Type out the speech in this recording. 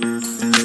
Música